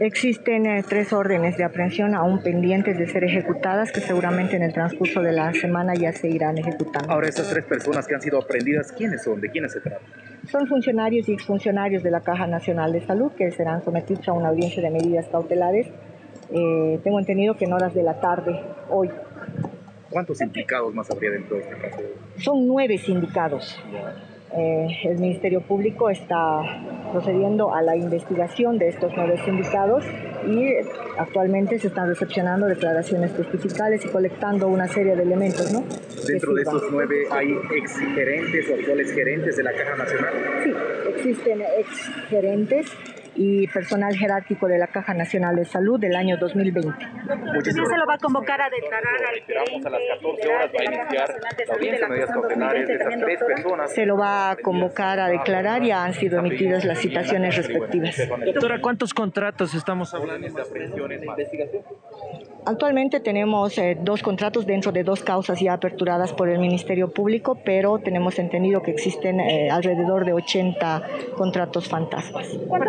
Existen eh, tres órdenes de aprehensión aún pendientes de ser ejecutadas que seguramente en el transcurso de la semana ya se irán ejecutando. Ahora, esas tres personas que han sido aprendidas, ¿quiénes son? ¿De quiénes se trata? Son funcionarios y exfuncionarios de la Caja Nacional de Salud que serán sometidos a una audiencia de medidas cautelares. Eh, tengo entendido que en horas de la tarde, hoy. ¿Cuántos implicados más habría dentro de este caso? Son nueve sindicados. Eh, el Ministerio Público está procediendo a la investigación de estos nueve sindicados y actualmente se están recepcionando declaraciones testificales y colectando una serie de elementos. ¿no? Dentro de estos nueve hay ex gerentes o actuales gerentes de la Caja Nacional. Sí, existen ex gerentes y personal jerárquico de la Caja Nacional de Salud del año 2020. Muchísimas se lo va a convocar a declarar al gerente a las 14 horas va a iniciar la audiencia de medidas cautelares de esas tres personas. Se lo va a convocar a declarar y han sido emitidas las citaciones respectivas. Doctora, ¿cuántos contratos estamos hablando de aprehensiones de investigación? Actualmente tenemos eh, dos contratos dentro de dos causas ya aperturadas por el Ministerio Público, pero tenemos entendido que existen eh, alrededor de 80 contratos fantasmas.